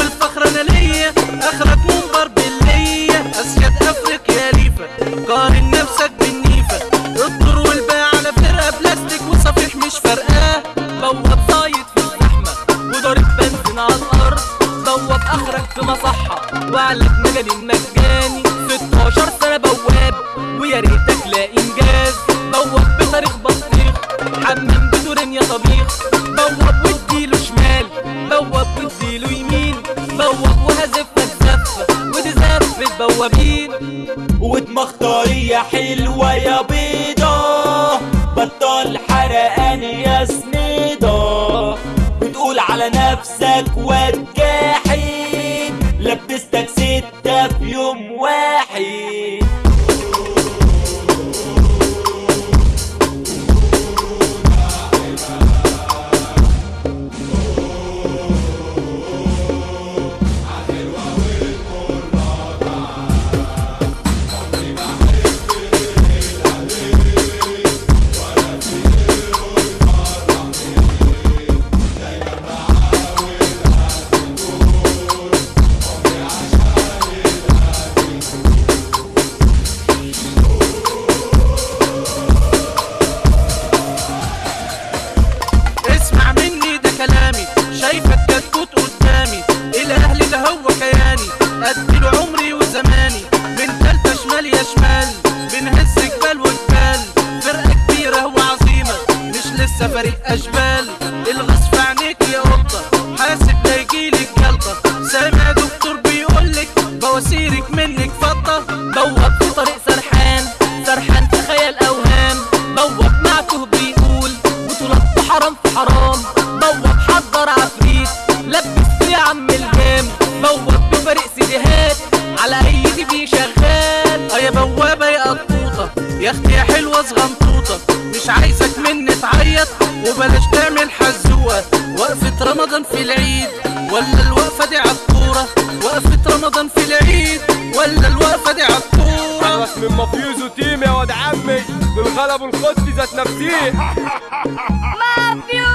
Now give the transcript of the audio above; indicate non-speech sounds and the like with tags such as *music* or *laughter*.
والفخر أنا ليا أخرك منبر باللية. اسياد افريقيا ليفا قارن نفسك بالنيفا الدور والباع على فرقة بلاستيك وصفيح مش فارقاه بواب زايد في الزحمة وضارب بنزين على الأرض. بواب أخرك في مصحة وعلك مجانين مجاني. 16 سنة بواب ويا ريتك لاقي إنجاز. بواب بطريق بطيخ حمام بدورين يا طبيخ. بواب واديله شمال بواب واديله يمين. بواب وهزفك زفة ودي زفة بوابين ودماغ طرية حلوة يا بيضة بطل حرقان يا سنيدة. بتقول على نفسك واد لبستك ستة في يوم اشبال الغص في عينيك يا قطة. حاسب لا يجيلك جلطة سامع دكتور بيقولك بواسيرك منك فضة بواب في طريق سرحان. سرحان في خيال أوهام. بواب معته بيقول بطولات في حرام في حرام. بواب حضر عفريت. لبس يا عم الجام بواب بفريق سيديهات. على أي تي في شغال آه يا بوابة يا قطوطة. يا أختي يا حلوة صغنطوطه ولا الوقفه دي عالكوره وقفه رمضان في العيد. ولا عالكوره بس من مفيوز وتيم يا واد عمي. بالغلب والخد ذات نفسيه *laughs*